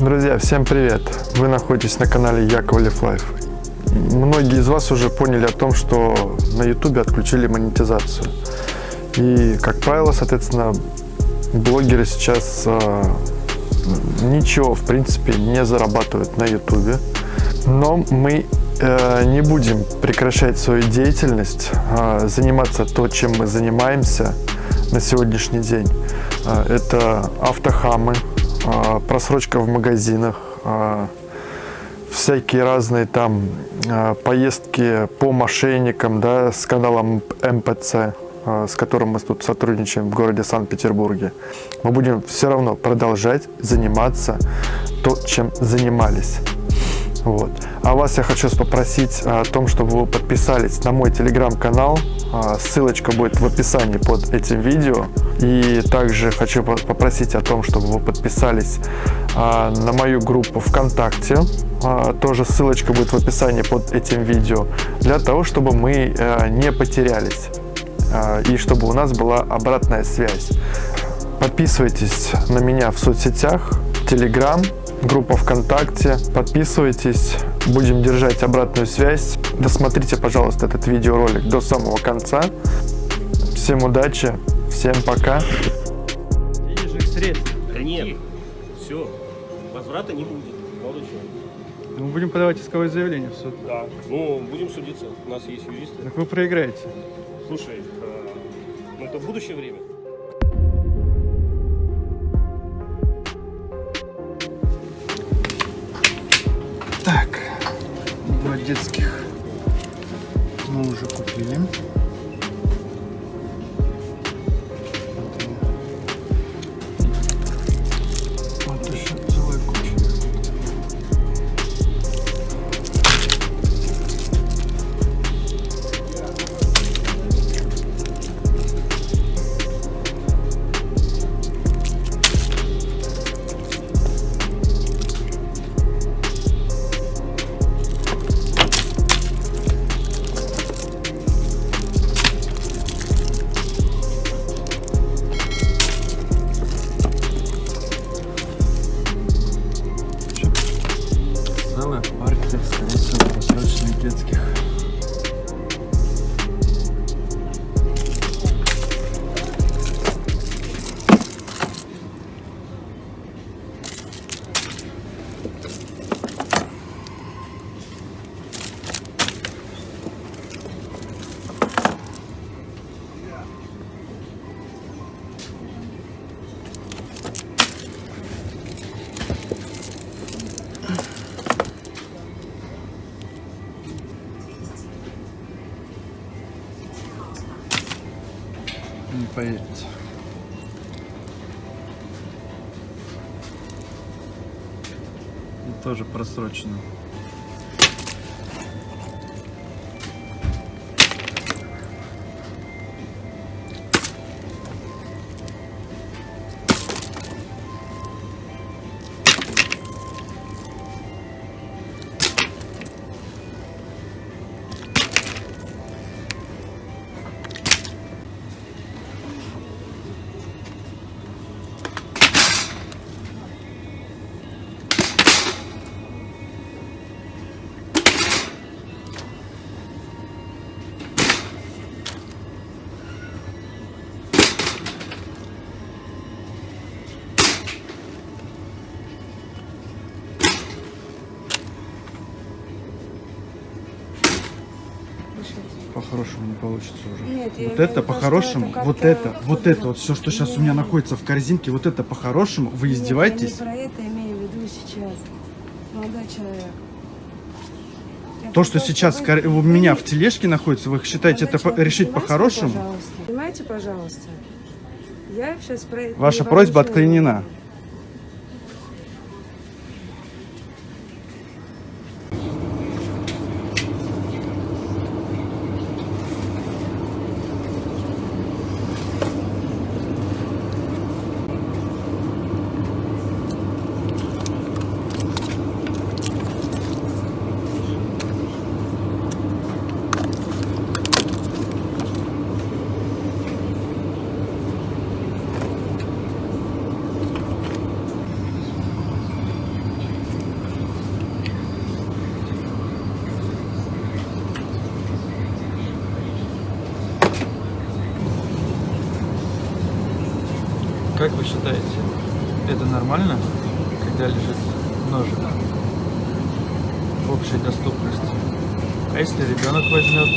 Друзья, всем привет! Вы находитесь на канале Яковлев Life. Многие из вас уже поняли о том, что на YouTube отключили монетизацию. И, как правило, соответственно, блогеры сейчас э, ничего, в принципе, не зарабатывают на YouTube. Но мы э, не будем прекращать свою деятельность, э, заниматься то, чем мы занимаемся на сегодняшний день. Э, это автохамы, просрочка в магазинах, э, всякие разные там э, поездки по мошенникам, да, с каналом МПЦ. А, с которым мы тут сотрудничаем в городе Санкт-Петербурге, мы будем все равно продолжать заниматься то, чем занимались. Вот. А вас я хочу попросить о том, чтобы вы подписались на мой телеграм-канал. А, ссылочка будет в описании под этим видео. И также хочу попросить о том, чтобы вы подписались а, на мою группу ВКонтакте. Тоже ссылочка будет в описании под этим видео. Для того, чтобы мы э, не потерялись. А, и чтобы у нас была обратная связь. Подписывайтесь на меня в соцсетях, Telegram, группа ВКонтакте. Подписывайтесь, будем держать обратную связь. Досмотрите, пожалуйста, этот видеоролик до самого конца. Всем удачи, всем пока. Денежных средств. Да нет, все, возврата не будет. Молодой Мы будем подавать исковое заявление в суд. Да. Ну, будем судиться, у нас есть юристы. Так вы проиграете. Слушай, э, ну это будущее время. Детских мы уже купили. Тоже просрочено. По-хорошему не получится уже. Нет, вот это по-хорошему, вот это, вот это, вот все, что сейчас у меня находится в корзинке, вот это по-хорошему, вы Нет, издеваетесь? Я не про это имею в виду сейчас, молодой человек. То, что сейчас у меня в тележке находится, вы считаете это по- решить по-хорошему? Пожалуйста. Понимаете, пожалуйста. Я сейчас про Ваша просьба отклонена. Как вы считаете, это нормально, когда лежит ножик в общей доступности? А если ребенок возьмет?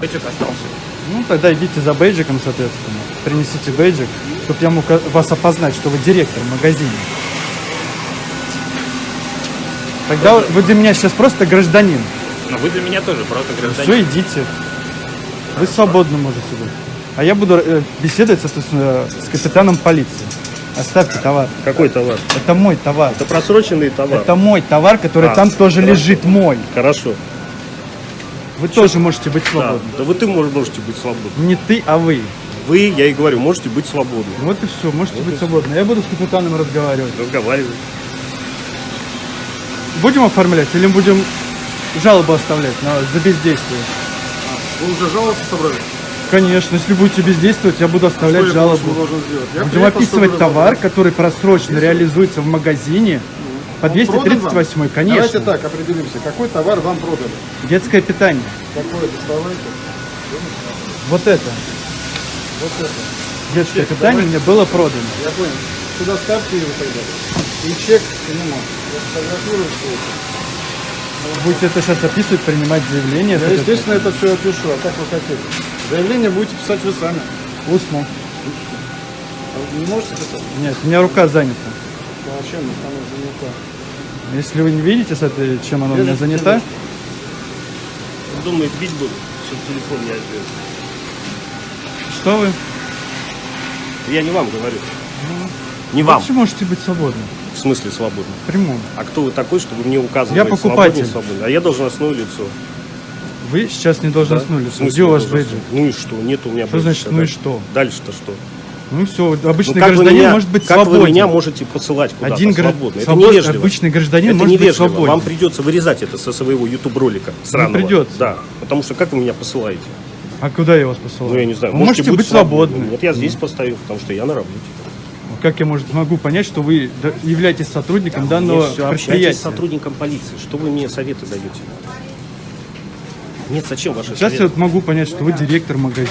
Бэджик остался. Ну, тогда идите за бейджиком, соответственно. Принесите бейджик, чтобы я мог вас опознать, что вы директор магазина. Тогда вы для меня сейчас просто гражданин. Но вы для меня тоже просто гражданин. Все, идите. Вы свободно можете быть. А я буду э, беседовать, соответственно, с капитаном полиции. Оставьте товар. Какой товар? Это мой товар. Это просроченный товар. Это мой товар, который А, там тоже хорошо. лежит мой. Хорошо. Вы тоже можете быть Да. свободны. да вы ты мож- можете быть свободны. Не ты, а вы. Вы, я и говорю, можете быть свободны. Вот и все, можете быть свободны. Я буду с капитаном разговаривать. Разговаривать. Будем оформлять или будем жалобу оставлять на, за бездействие? Вы уже жаловаться собрались? Конечно, если будете бездействовать, я буду оставлять Что жалобу. Я Будем описывать товар, который просрочно реализуется в магазине по продан вам? 238, конечно. Давайте так определимся. Какой товар вам продали? Детское питание. Какое доставайте? Вот это. Вот это. Детское питание мне было продано. Я понял. Сюда ставьте его тогда. И чек к нему. Я сфотографирую все это. Будете это сейчас описывать, принимать заявление. Соответственно. естественно, это все опишу. А как вы хотите? Заявление будете писать вы сами. Устно. А вы не можете писать? Нет, у меня рука занята. А чем она занята? Если вы не видите, с этой, чем она у меня занята, Он думает, бить буду, чтобы телефон не отбил. что вы? Я не вам говорю. Не вам. Вообще можете быть свободны. В смысле свободно. В прямом. А кто вы такой, чтобы мне указывать? Я покупатель. свободно, свободно? А я должностное лицо. Вы сейчас не должностное В лицо. смысле Где у вас должностное? бейджик? Ну и что? Нет у меня Что бейджика значит, ну и что? Дальше-то что? Ну все, обычный Ну, как вы гражданин меня, может быть как свободен. вы меня можете посылать куда-то Один свободно? Это свобод- невежливо. обычный гражданин это может быть невежливо. свободен. Вам придется вырезать это со своего YouTube ролика сраного. придется. Да, потому что как вы меня посылаете? А куда я вас посылаю? Ну я не знаю. Вы можете, быть свободны. Вот я здесь постою, потому что я на работе. Как я может, могу понять, что вы являетесь сотрудником данного Мне все общайтесь предприятия? с сотрудником полиции. Что вы мне советы даете? Нет, зачем ваши Сейчас я советы? вот могу понять, что вы директор магазина.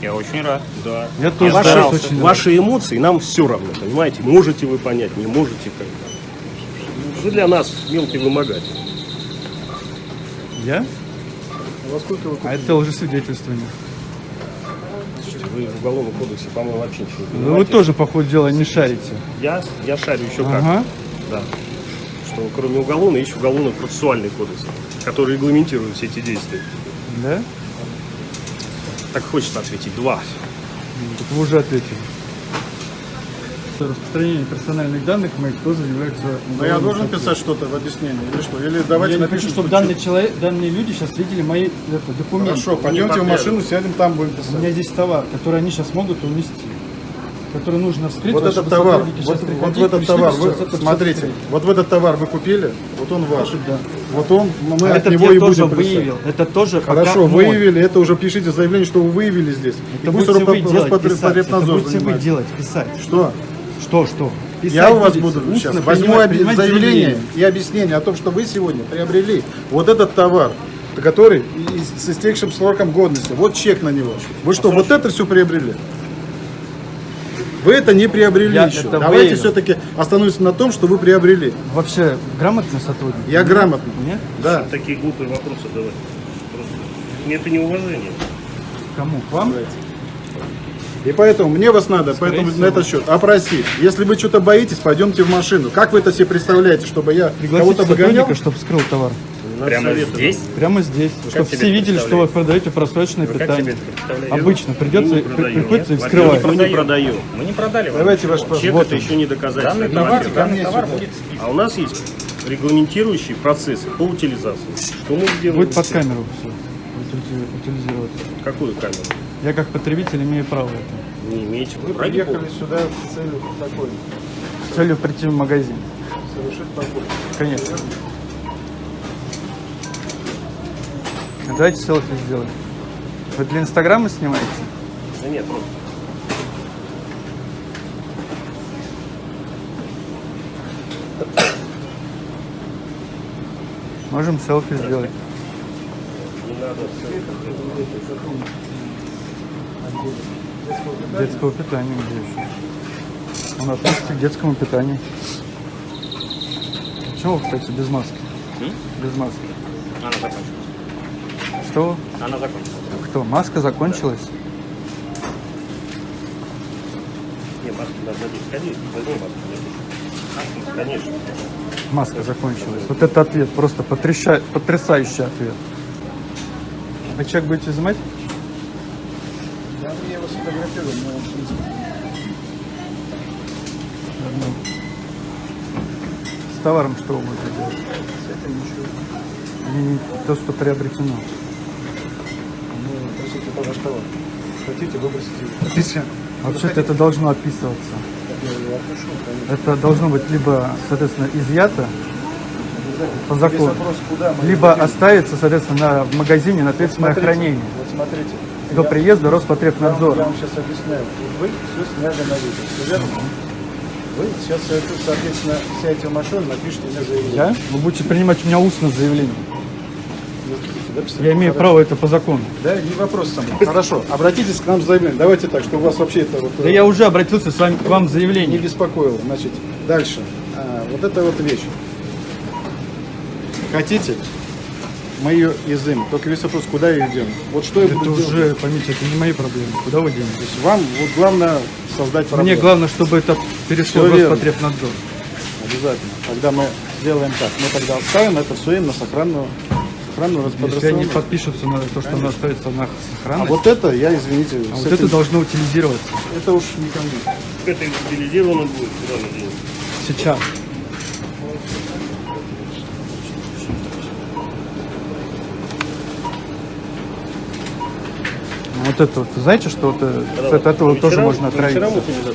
Я очень рад. Да. Я тоже ваши, старался очень рад. ваши эмоции нам все равно, понимаете? Можете вы понять, не можете как Вы для нас мелкий вымогатель. Я? Во сколько вы А это лжесвидетельствование. Слушайте, вы в уголовном кодексе, по-моему, вообще ничего не Ну, вы тоже, по ходу дела, не шарите. Я, я шарю еще как. Ага. Да. Что кроме уголовного есть уголовно-процессуальный кодекс, который регламентирует все эти действия. Да? Так хочется ответить. Два. Так вы уже ответили. Распространение персональных данных моих тоже является... Но я должен статьей. писать что-то в объяснении или что? Или давайте Я напишем, хочу, чтобы что- данный человек, данные люди сейчас видели мои это, документы. Хорошо, пойдемте в машину, сядем, там будем У писать. меня здесь товар, который они сейчас могут унести. Который нужно вскрыть. Вот этот товар, вот, вот в этот товар, вы, это смотрите, вскрыть. вот в этот товар вы купили, вот он ваш. Да. Вот он, мы А от этот него я и тоже будем писать. выявил. Это тоже Хорошо, мой. выявили, это уже пишите заявление, что вы выявили здесь. И Это пусть будете вы делать, писать. Это будете вы делать, писать. Что? Что, что? Писать Я у вас буду устно сейчас возьму принимать заявление и объяснение о том, что вы сегодня приобрели вот этот товар, который и- с истекшим сроком годности. Вот чек на него. Вы что, вот это все приобрели? Вы это не приобрели Я еще. Давайте все-таки остановимся на том, что вы приобрели. Вообще грамотный сотрудник? Я грамотный. Нет? Да. Такие глупые вопросы давать. Просто. Мне это неуважение. Кому? К вам? И поэтому мне вас надо поэтому всего. на этот счет опросить. Если вы что-то боитесь, пойдемте в машину. Как вы это себе представляете, чтобы я кого-то выгонял? чтобы скрыл товар. Прямо здесь? Прямо здесь. чтобы себе все видели, что вы продаете просроченное Вы как питание. Обычно придется, Мы не при- приходится их Мы скрывать. не продаем. Мы не продали вам Давайте ваш паспорт. Чек Вот это он. еще не доказательство. Данный товар, данный товар будет списан. А у нас есть регламентирующие процессы по утилизации. Что мы сделаем? Будет под камеру все утилизироваться. Какую камеру? Я как потребитель имею право это. Не имеете. Вы Ради приехали бога. сюда с целью такой, С целью прийти в магазин. совершить покупку. Конечно. Давайте селфи сделаем. Вы для инстаграма снимаете? Да нет, просто. Можем селфи сделать. Детского питания где еще? Он относится к детскому питанию. Почему, кстати, без маски? Без маски. Она закончилась. Что? Она закончилась. Кто? Маска закончилась? Не, маски должны быть. Сходи, возьми маску. Маски, Конечно. Маска закончилась. Вот это ответ, просто потрясающий ответ. А чек будете изымать? Я его сфотографирую, но в принципе, С товаром что вы будете делать? Не, не то, что приобретено. ну, это ваш товар. Хотите, выбросите его. Вообще-то это должно описываться. Я его отпишу, конечно. Это должно быть либо, соответственно, изъято по закону, вопрос, либо дадим. оставится, соответственно, на- в магазине на ответственное Смотрите, хранение Вот смотрите. До приезда Роспотребнадзора. я вам сейчас объясняю. Вы все сняли на видео, все верно? Вы сейчас, соответственно, сядете в машину, напишите мне заявление. Я? Вы будете принимать у меня устно заявление. Писать. Я имею Хорошо. право это по закону. Да, не вопрос сам. Хорошо, обратитесь к нам с заявлением. Давайте так, что у вас вообще это вот Да я уже обратился с вами к вам с не заявлением. беспокоило. Значит, дальше. А, вот это вот вещь. Хотите? Мы ее изымем. Только весь вопрос, куда ее идем? Вот что я Это буду делать? уже, поймите, это не мои проблемы. Куда вы денетесь? То есть вам вот главное создать проблему. Мне главное, чтобы это перешло в верно. Роспотребнадзор. Обязательно. Тогда мы сделаем так. Мы тогда оставим это все им на сохранную, сохранную Если они подпишутся на то, что оно остается на А сохранность, вот это, я, извините, а вот этим- это должно утилизироваться это уж не ко мне. Это утилизировано будет. Куда сейчас. Это вот, знаете, что вот, э, Когда от этого по тоже вечерам- можно вечерам отравиться?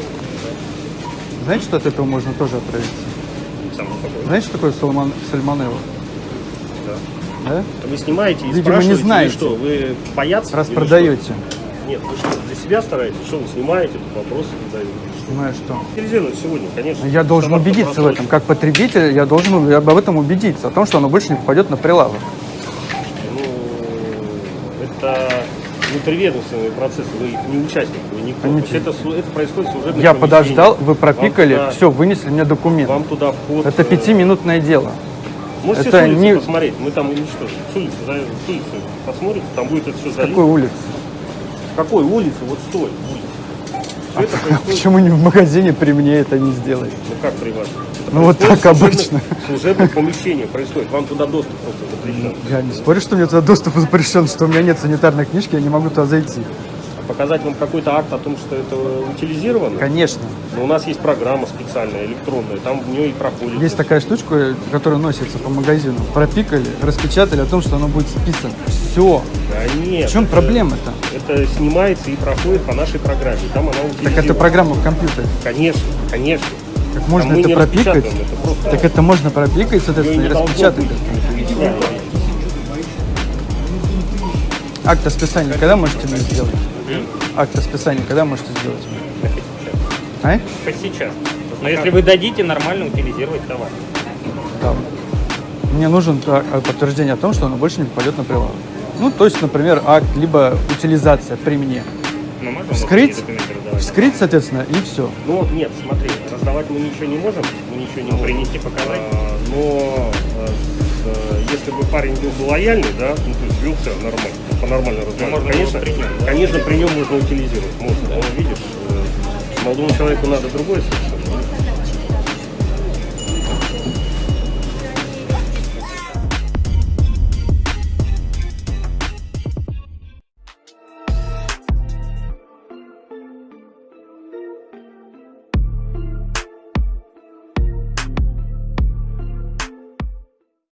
Знаете, что от этого можно тоже отравиться? Знаете, что такое сальмон, сальмонелла? Да. Да? Вы снимаете и Видимо, не знаете. что, вы боятся? Раз или продаете. что? Нет, вы что, для себя стараетесь? Что вы снимаете, тут вопросы задаете? Понимаешь, что? Утилизировано сегодня, конечно. Я должен убедиться в этом. Как потребитель, я должен об этом убедиться, о том, что оно больше не попадет на прилавок. Ну, это внутриведомственный процесс, вы не участник, вы никто. Это, это происходит служебном Я подождал, вы пропикали, Вам туда- все, вынесли мне документ. Вам туда вход. Это э, пятиминутное дело. Можете это с улицы не- посмотреть, мы там уничтожим. С улицы, с улицы посмотрите, там будет это все залито. какой улицы? С какой улицы? Вот стой, улица. Это происходит, Почему не в магазине при мне это не сделать? ну как при вас? Ну, вот так обычно. В служебных помещениях происходит, вам туда доступ просто запрещен. Я не спорю, что мне туда доступ запрещен, что у меня нет санитарной книжки, я не могу туда зайти. Показать вам какой-то акт о том, что это утилизировано? Конечно. Но у нас есть программа специальная, электронная, там в нее и проходит. Есть такая штучка, которая носится по магазину. Пропикали, распечатали о том, что оно будет списано. Все. Да нет. В чем проблема-то? Это снимается и проходит по нашей программе. Там она утилизирована. Так это программа в компьютере. Конечно, конечно. Как можно мы это пропикать? это просто Так это можно пропикать, соответственно, и распечатать. Акт о списании когда можете мне сделать? Акт о списании когда можете сделать? А? Сейчас. Но если вы дадите нормально утилизировать товар. Да. Мне нужен а, а, подтверждение о том, что оно больше не попадет на прилавок. Ну, то есть, например, акт, либо утилизация при мне. Можем Вскрыть? Вот? Вскрыть, соответственно, и все. Ну, нет, смотри, раздавать мы ничего не можем, мы ничего не можем. Принести, показать? А, но э, если бы парень был бы лояльный, да, ну, то есть вел себя нормально, по-нормально разговаривал, можно конечно, было при нем, да? конечно, при нем можно утилизировать, можно. Но видишь, э, молодому человеку надо другое совершенно.